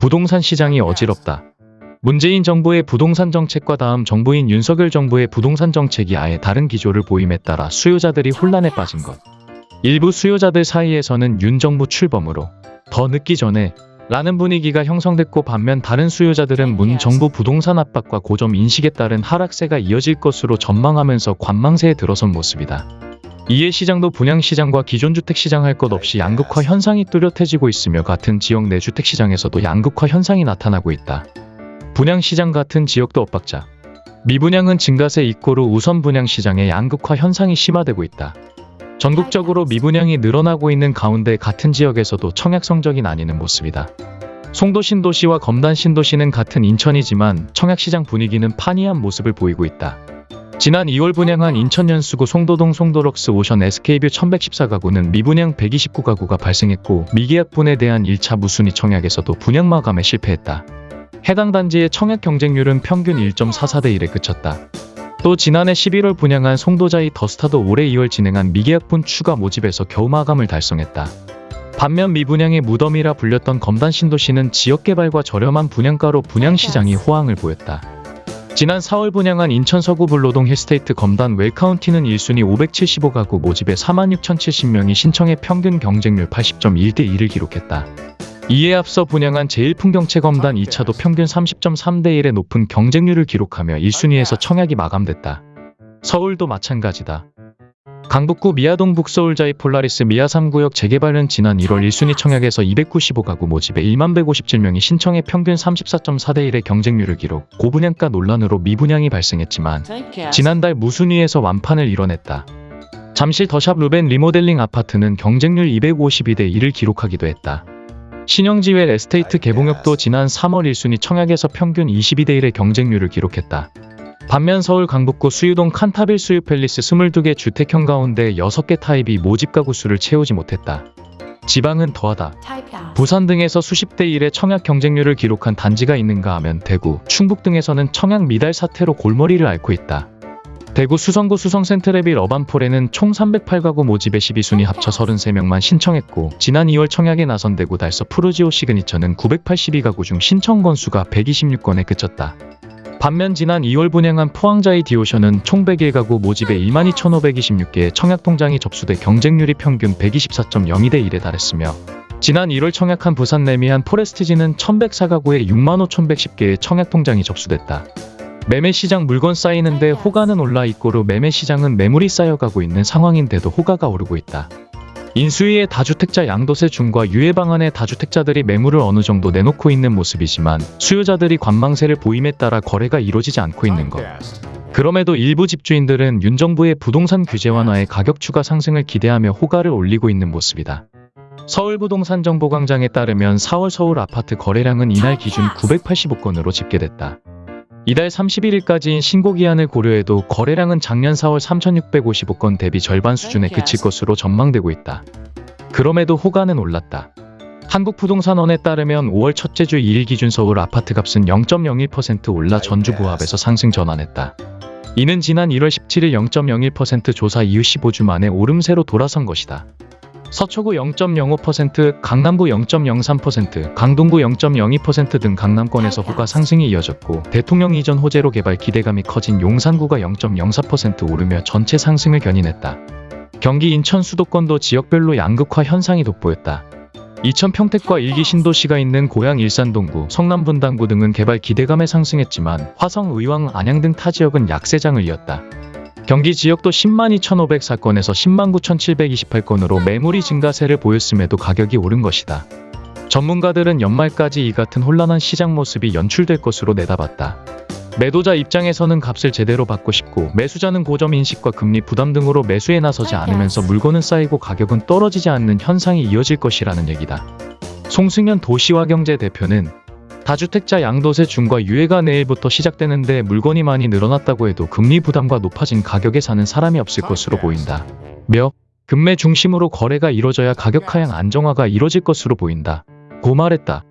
부동산 시장이 어지럽다. 문재인 정부의 부동산 정책과 다음 정부인 윤석열 정부의 부동산 정책이 아예 다른 기조를 보임에 따라 수요자들이 혼란에 빠진 것. 일부 수요자들 사이에서는 윤 정부 출범으로 더 늦기 전에 라는 분위기가 형성됐고 반면 다른 수요자들은 문 정부 부동산 압박과 고점 인식에 따른 하락세가 이어질 것으로 전망하면서 관망세에 들어선 모습이다. 이에 시장도 분양시장과 기존 주택시장 할 것 없이 양극화 현상이 뚜렷해지고 있으며 같은 지역 내 주택시장에서도 양극화 현상이 나타나고 있다. 분양시장 같은 지역도 엇박자. 미분양은 증가세 이꼬르 우선 분양시장의 양극화 현상이 심화되고 있다. 전국적으로 미분양이 늘어나고 있는 가운데 같은 지역에서도 청약 성적이 나뉘는 모습이다. 송도 신도시와 검단 신도시는 같은 인천이지만 청약시장 분위기는 판이한 모습을 보이고 있다. 지난 2월 분양한 인천 연수구 송도동 송도럭스 오션 SK뷰 1114가구는 미분양 129가구가 발생했고 미계약분에 대한 1차 무순위 청약에서도 분양 마감에 실패했다. 해당 단지의 청약 경쟁률은 평균 1.44대 1에 그쳤다. 또 지난해 11월 분양한 송도자이 더스타도 올해 2월 진행한 미계약분 추가 모집에서 겨우 마감을 달성했다. 반면 미분양의 무덤이라 불렸던 검단 신도시는 지역개발과 저렴한 분양가로 분양시장이 호황을 보였다. 지난 4월 분양한 인천 서구 불로동 힐스테이트 검단 웰카운티는 1순위 575가구 모집에 46,070명이 신청해 평균 경쟁률 80.1대 1을 기록했다. 이에 앞서 분양한 제1풍경채 검단 2차도 평균 30.3대 1의 높은 경쟁률을 기록하며 1순위에서 청약이 마감됐다. 서울도 마찬가지다. 강북구 미아동 북서울자이 폴라리스 미아 3구역 재개발은 지난 1월 1순위 청약에서 295가구 모집에 1만 157명이 신청해 평균 34.4대 1의 경쟁률을 기록, 고분양가 논란으로 미분양이 발생했지만 지난달 무순위에서 완판을 이뤄냈다. 잠실 더샵 루벤 리모델링 아파트는 경쟁률 252대 1을 기록하기도 했다. 신영지웰 에스테이트 개봉역도 지난 3월 1순위 청약에서 평균 22대 1의 경쟁률을 기록했다. 반면 서울 강북구 수유동 칸타빌 수유 팰리스 22개 주택형 가운데 6개 타입이 모집 가구 수를 채우지 못했다. 지방은 더하다. 부산 등에서 수십 대 1의 청약 경쟁률을 기록한 단지가 있는가 하면 대구, 충북 등에서는 청약 미달 사태로 골머리를 앓고 있다. 대구 수성구 수성 센트레빌 어반포레에는 총 308가구 모집에 12순위 합쳐 33명만 신청했고 지난 2월 청약에 나선 대구 달서 푸르지오 시그니처는 982가구 중 신청 건수가 126건에 그쳤다. 반면 지난 2월 분양한 포항자이 디오션은 총 101가구 모집에 12,526개의 청약 통장이 접수돼 경쟁률이 평균 124.02대 1에 달했으며 지난 1월 청약한 부산 레미안 포레스티지는 1,104가구에 65,110개의 청약 통장이 접수됐다. 매매 시장 물건 쌓이는데 호가는 올라 있고로 매매 시장은 매물이 쌓여가고 있는 상황인데도 호가가 오르고 있다. 인수위의 다주택자 양도세 중과 유예 방안에 다주택자들이 매물을 어느 정도 내놓고 있는 모습이지만 수요자들이 관망세를 보임에 따라 거래가 이루어지지 않고 있는 것. 그럼에도 일부 집주인들은 윤 정부의 부동산 규제 완화에 가격 추가 상승을 기대하며 호가를 올리고 있는 모습이다. 서울부동산정보광장에 따르면 4월 서울 아파트 거래량은 이날 기준 985건으로 집계됐다. 이달 31일까지인 신고 기한을 고려해도 거래량은 작년 4월 3655건 대비 절반 수준에 그칠 것으로 전망되고 있다. 그럼에도 호가는 올랐다. 한국부동산원에 따르면 5월 첫째 주 2일 기준 서울 아파트 값은 0.01% 올라 전주 부합에서 상승 전환했다. 이는 지난 1월 17일 0.01% 조사 이후 15주 만에 오름세로 돌아선 것이다. 서초구 0.05%, 강남구 0.03%, 강동구 0.02%등 강남권에서 호가 상승이 이어졌고 대통령 이전 호재로 개발 기대감이 커진 용산구가 0.04% 오르며 전체 상승을 견인했다. 경기 인천 수도권도 지역별로 양극화 현상이 돋보였다. 이천 평택과 일기 신도시가 있는 고양 일산 동구, 성남 분당구 등은 개발 기대감에 상승했지만 화성, 의왕, 안양 등 타 지역은 약세장을 이었다. 경기 지역도 10만 2,504건에서 10만 9,728건으로 매물이 증가세를 보였음에도 가격이 오른 것이다. 전문가들은 연말까지 이 같은 혼란한 시장 모습이 연출될 것으로 내다봤다. 매도자 입장에서는 값을 제대로 받고 싶고 매수자는 고점 인식과 금리 부담 등으로 매수에 나서지 않으면서 물건은 쌓이고 가격은 떨어지지 않는 현상이 이어질 것이라는 얘기다. 송승현 도시화경제 대표는 다주택자 양도세 중과 유예가 내일부터 시작되는데 물건이 많이 늘어났다고 해도 금리 부담과 높아진 가격에 사는 사람이 없을 것으로 보인다. 며 금매 중심으로 거래가 이뤄져야 가격 하향 안정화가 이뤄질 것으로 보인다. 고 말했다.